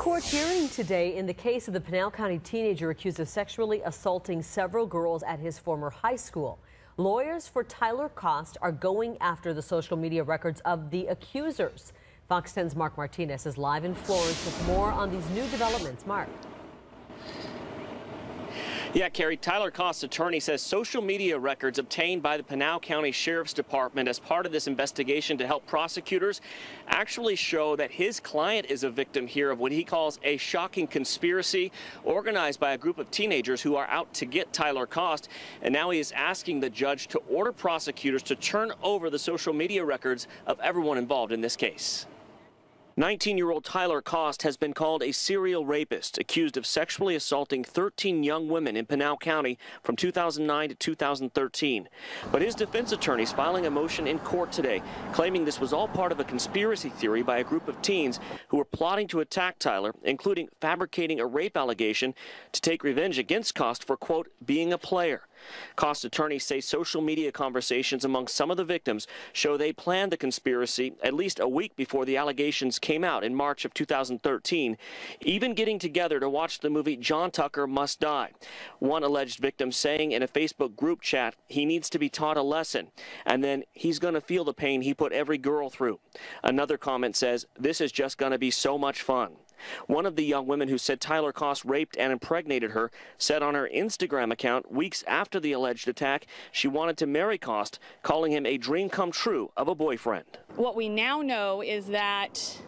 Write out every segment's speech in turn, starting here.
Court hearing today in the case of the Pinal County teenager accused of sexually assaulting several girls at his former high school. Lawyers for Tyler Kost are going after the social media records of the accusers. Fox 10's Mark Martinez is live in Florence with more on these new developments. Mark. Yeah, Kerry, Tyler Kost's attorney says social media records obtained by the Pinal County Sheriff's Department as part of this investigation to help prosecutors actually show that his client is a victim here of what he calls a shocking conspiracy organized by a group of teenagers who are out to get Tyler Kost. And now he is asking the judge to order prosecutors to turn over the social media records of everyone involved in this case. 19-year-old Tyler Kost has been called a serial rapist, accused of sexually assaulting 13 young women in Pinal County from 2009 to 2013. But his defense attorney is filing a motion in court today, claiming this was all part of a conspiracy theory by a group of teens who were plotting to attack Tyler, including fabricating a rape allegation to take revenge against Kost for, quote, being a player. Kost attorneys say social media conversations among some of the victims show they planned the conspiracy at least a week before the allegations came out in March of 2013, even getting together to watch the movie John Tucker Must Die. One alleged victim saying in a Facebook group chat he needs to be taught a lesson, and then he's going to feel the pain he put every girl through. Another comment says, This is just going to be so much fun. One of the young women who said Tyler Kost raped and impregnated her said on her Instagram account weeks after the alleged attack she wanted to marry Kost, calling him a dream come true of a boyfriend. What we now know is that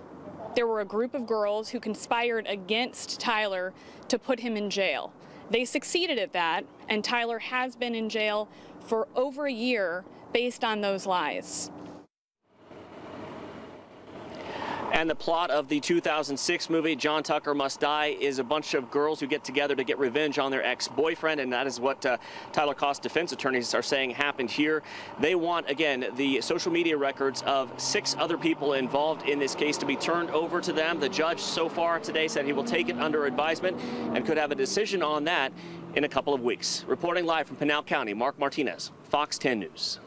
there were a group of girls who conspired against Tyler to put him in jail. They succeeded at that, and Tyler has been in jail for over a year based on those lies. And the plot of the 2006 movie, John Tucker Must Die, is a bunch of girls who get together to get revenge on their ex-boyfriend, and that is what uh, Tyler Kost defense attorneys are saying happened here. They want, again, the social media records of six other people involved in this case to be turned over to them. The judge so far today said he will take it under advisement and could have a decision on that in a couple of weeks. Reporting live from Pinal County, Mark Martinez, Fox 10 News.